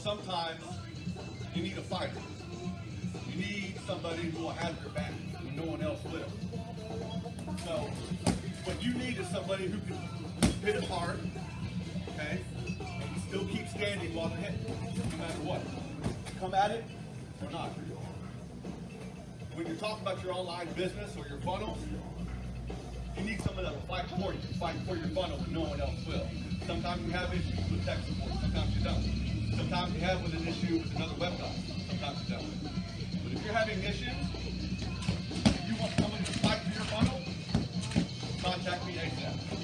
sometimes you need a fighter. You need somebody who will have your back when no one else will. So what you need is somebody who can hit it hard, okay, and still keep standing while they're hitting, no matter what. Come at it or not. When you're talking about your online business or your funnel, you need someone that will fight for you, fight for your funnel when no one else will. Sometimes you have issues with support, Sometimes you have with an issue with another website. Sometimes you don't. But if you're having issues, if you want someone to fight for your funnel, contact me ASAP.